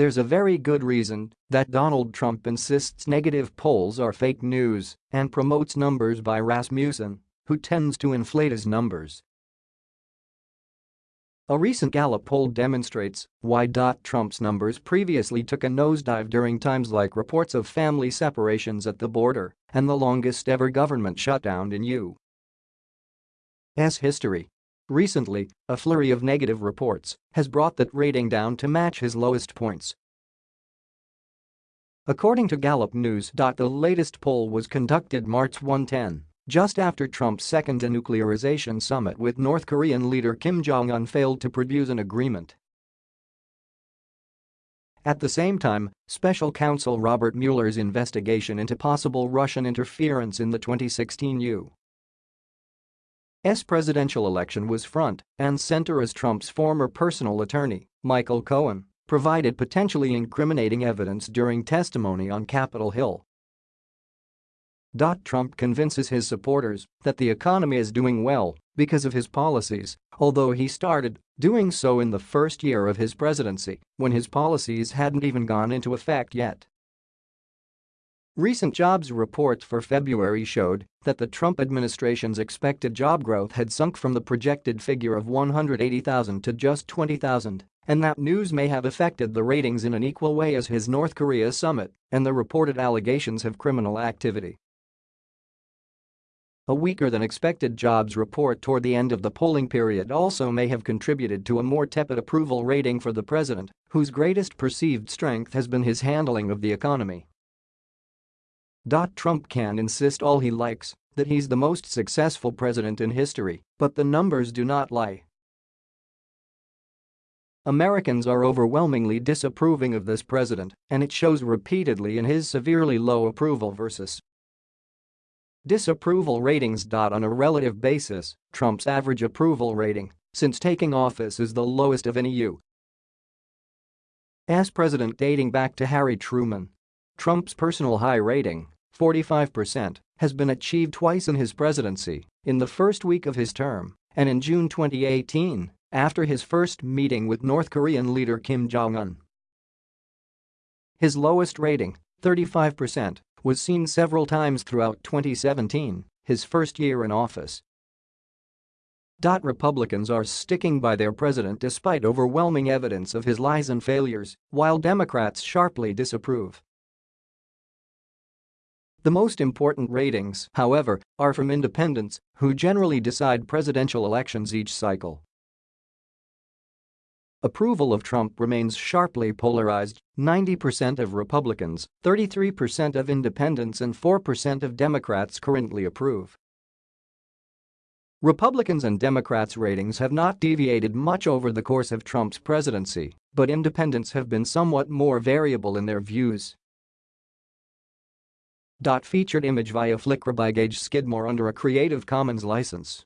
there's a very good reason that Donald Trump insists negative polls are fake news and promotes numbers by Rasmussen, who tends to inflate his numbers. A recent Gallup poll demonstrates why Trump's numbers previously took a nosedive during times like reports of family separations at the border and the longest ever government shutdown in U.S. history. Recently, a flurry of negative reports has brought that rating down to match his lowest points. According to Gallup News. The latest poll was conducted March 110 just after Trump's second denuclearization summit with North Korean leader Kim Jong-un failed to produce an agreement. At the same time, special counsel Robert Mueller's investigation into possible Russian interference in the 2016 U.S. presidential election was front and center as Trump's former personal attorney, Michael Cohen, provided potentially incriminating evidence during testimony on Capitol Hill Trump convinces his supporters that the economy is doing well because of his policies, although he started doing so in the first year of his presidency when his policies hadn't even gone into effect yet. Recent jobs reports for February showed that the Trump administration's expected job growth had sunk from the projected figure of 180,000 to just 20,000, and that news may have affected the ratings in an equal way as his North Korea summit and the reported allegations of criminal activity. A weaker than expected jobs report toward the end of the polling period also may have contributed to a more tepid approval rating for the president, whose greatest perceived strength has been his handling of the economy. Trump can insist all he likes that he's the most successful president in history, but the numbers do not lie. Americans are overwhelmingly disapproving of this president, and it shows repeatedly in his severely low approval versus Disapproval ratings. On a relative basis, Trump's average approval rating since taking office is the lowest of any U.S. president dating back to Harry Truman. Trump's personal high rating, 45%, has been achieved twice in his presidency, in the first week of his term and in June 2018, after his first meeting with North Korean leader Kim Jong-un. His lowest rating, 35%, was seen several times throughout 2017, his first year in office. Republicans are sticking by their president despite overwhelming evidence of his lies and failures, while Democrats sharply disapprove. The most important ratings, however, are from independents, who generally decide presidential elections each cycle. Approval of Trump remains sharply polarized, 90% of Republicans, 33% of independents and 4% of Democrats currently approve. Republicans and Democrats' ratings have not deviated much over the course of Trump's presidency, but independents have been somewhat more variable in their views. Featured image via Flickr by Gage Skidmore under a Creative Commons license.